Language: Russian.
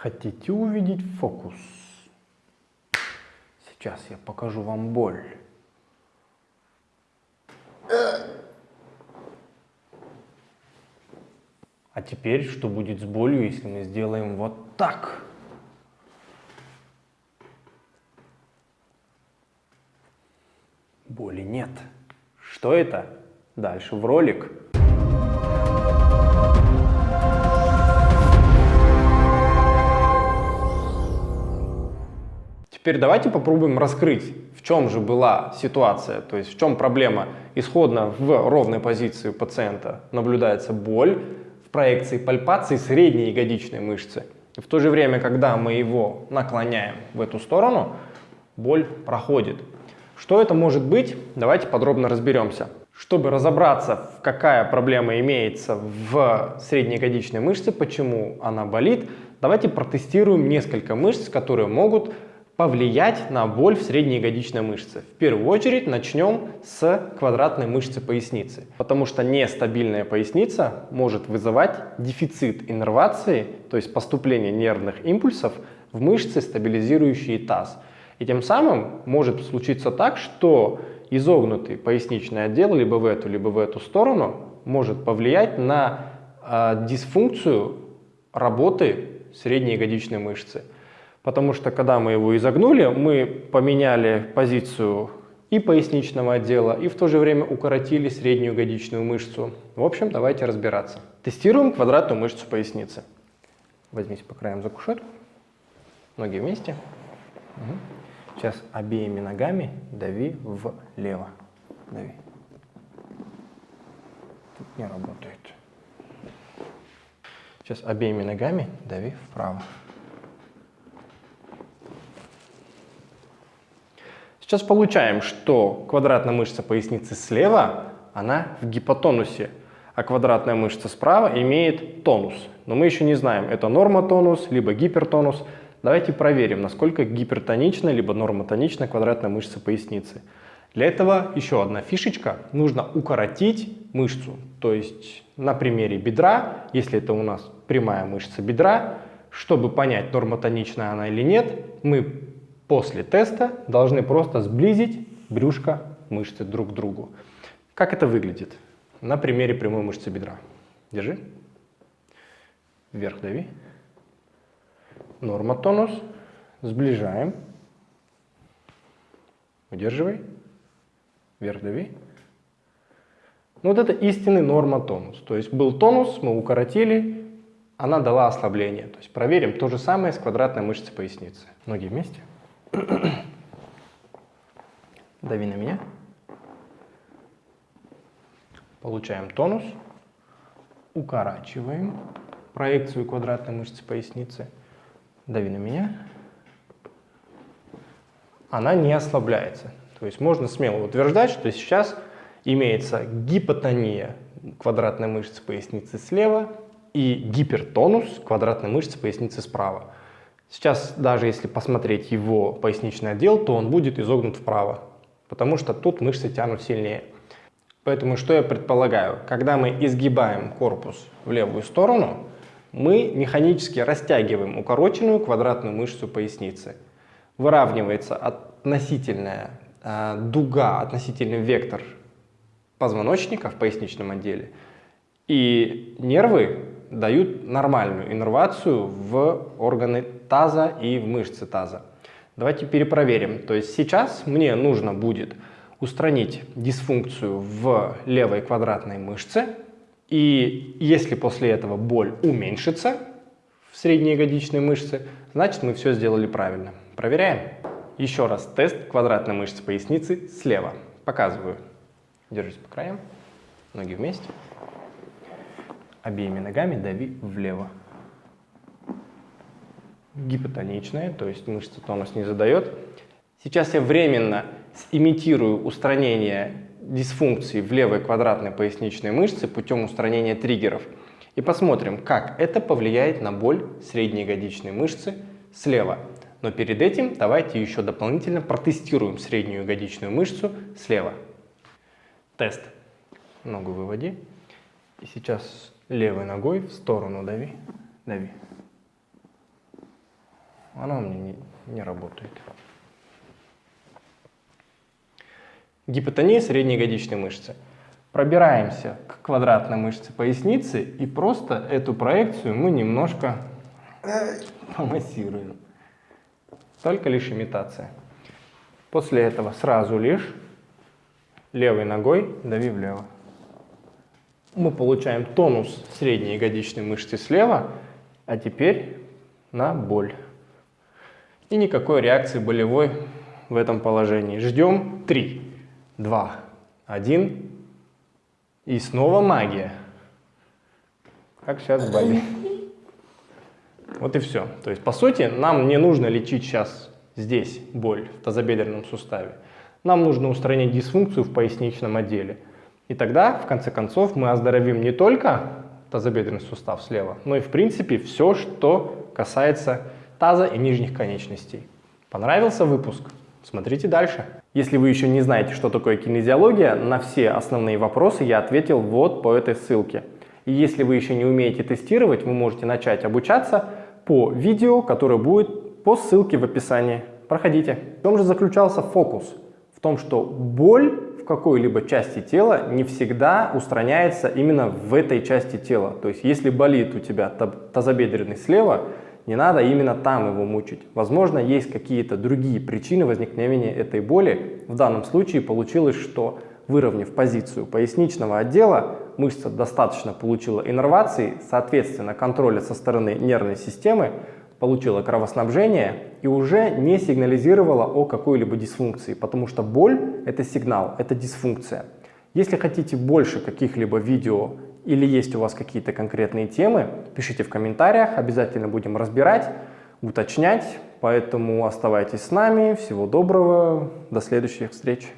Хотите увидеть фокус? Сейчас я покажу вам боль. А теперь, что будет с болью, если мы сделаем вот так? Боли нет. Что это? Дальше в ролик. Теперь давайте попробуем раскрыть, в чем же была ситуация, то есть в чем проблема. Исходно в ровной позиции у пациента наблюдается боль в проекции пальпации средней ягодичной мышцы. И в то же время, когда мы его наклоняем в эту сторону, боль проходит. Что это может быть? Давайте подробно разберемся. Чтобы разобраться, какая проблема имеется в средней ягодичной мышце, почему она болит, давайте протестируем несколько мышц, которые могут повлиять на боль в средней ягодичной мышце. В первую очередь начнем с квадратной мышцы поясницы, потому что нестабильная поясница может вызывать дефицит иннервации, то есть поступление нервных импульсов в мышцы, стабилизирующие таз. И тем самым может случиться так, что изогнутый поясничный отдел либо в эту, либо в эту сторону может повлиять на э, дисфункцию работы средней ягодичной мышцы. Потому что когда мы его изогнули, мы поменяли позицию и поясничного отдела, и в то же время укоротили среднюю ягодичную мышцу. В общем, давайте разбираться. Тестируем квадратную мышцу поясницы. Возьмите по краям за кушетку, ноги вместе. Угу. Сейчас обеими ногами дави влево. Дави. Тут не работает. Сейчас обеими ногами дави вправо. Сейчас получаем, что квадратная мышца поясницы слева, она в гипотонусе, а квадратная мышца справа имеет тонус. Но мы еще не знаем, это нормотонус, либо гипертонус. Давайте проверим, насколько гипертонична, либо нормотонична квадратная мышца поясницы. Для этого еще одна фишечка. Нужно укоротить мышцу. То есть на примере бедра, если это у нас прямая мышца бедра, чтобы понять, нормотоничная она или нет, мы после теста должны просто сблизить брюшко мышцы друг к другу. Как это выглядит? На примере прямой мышцы бедра. Держи. Вверх дави. Норма тонус. Сближаем. Удерживай. Вверх дави. Ну, вот это истинный норма тонус. То есть был тонус, мы укоротили, она дала ослабление. То есть проверим то же самое с квадратной мышцей поясницы. Ноги вместе. Дави на меня. Получаем тонус. Укорачиваем проекцию квадратной мышцы поясницы. Дави на меня. Она не ослабляется. То есть можно смело утверждать, что сейчас имеется гипотония квадратной мышцы поясницы слева и гипертонус квадратной мышцы поясницы справа. Сейчас, даже если посмотреть его поясничный отдел, то он будет изогнут вправо, потому что тут мышцы тянут сильнее. Поэтому что я предполагаю? Когда мы изгибаем корпус в левую сторону, мы механически растягиваем укороченную квадратную мышцу поясницы. Выравнивается относительная э, дуга, относительный вектор позвоночника в поясничном отделе. И нервы дают нормальную иннервацию в органы таза и в мышцы таза. Давайте перепроверим. То есть сейчас мне нужно будет устранить дисфункцию в левой квадратной мышце. И если после этого боль уменьшится в среднеягодичной мышце, значит мы все сделали правильно. Проверяем. Еще раз тест квадратной мышцы поясницы слева. Показываю. Держись по краям. Ноги вместе. Обеими ногами дави влево. Гипотоничная, то есть мышца тонус не задает. Сейчас я временно имитирую устранение дисфункции в левой квадратной поясничной мышце путем устранения триггеров. И посмотрим, как это повлияет на боль средней ягодичной мышцы слева. Но перед этим давайте еще дополнительно протестируем среднюю ягодичную мышцу слева. Тест. Ногу выводи. И сейчас левой ногой в сторону дави, дави. Она у меня не, не работает. Гипотония средней ягодичной мышцы. Пробираемся к квадратной мышце поясницы и просто эту проекцию мы немножко помассируем. Только лишь имитация. После этого сразу лишь левой ногой дави влево. Мы получаем тонус средней ягодичной мышцы слева, а теперь на боль. И никакой реакции болевой в этом положении. Ждем 3, 2, 1. И снова магия. Как сейчас болит. Вот и все. То есть, по сути, нам не нужно лечить сейчас здесь боль в тазобедренном суставе. Нам нужно устранить дисфункцию в поясничном отделе. И тогда, в конце концов, мы оздоровим не только тазобедренный сустав слева, но и, в принципе, все, что касается таза и нижних конечностей. Понравился выпуск? Смотрите дальше. Если вы еще не знаете, что такое кинезиология, на все основные вопросы я ответил вот по этой ссылке. И если вы еще не умеете тестировать, вы можете начать обучаться по видео, которое будет по ссылке в описании. Проходите. В чем же заключался фокус? В том, что боль какой-либо части тела не всегда устраняется именно в этой части тела. То есть если болит у тебя тазобедренный слева, не надо именно там его мучить. Возможно, есть какие-то другие причины возникновения этой боли. В данном случае получилось, что выровняв позицию поясничного отдела, мышца достаточно получила иннервации, соответственно, контроля со стороны нервной системы, получила кровоснабжение и уже не сигнализировала о какой-либо дисфункции, потому что боль – это сигнал, это дисфункция. Если хотите больше каких-либо видео или есть у вас какие-то конкретные темы, пишите в комментариях, обязательно будем разбирать, уточнять. Поэтому оставайтесь с нами. Всего доброго, до следующих встреч.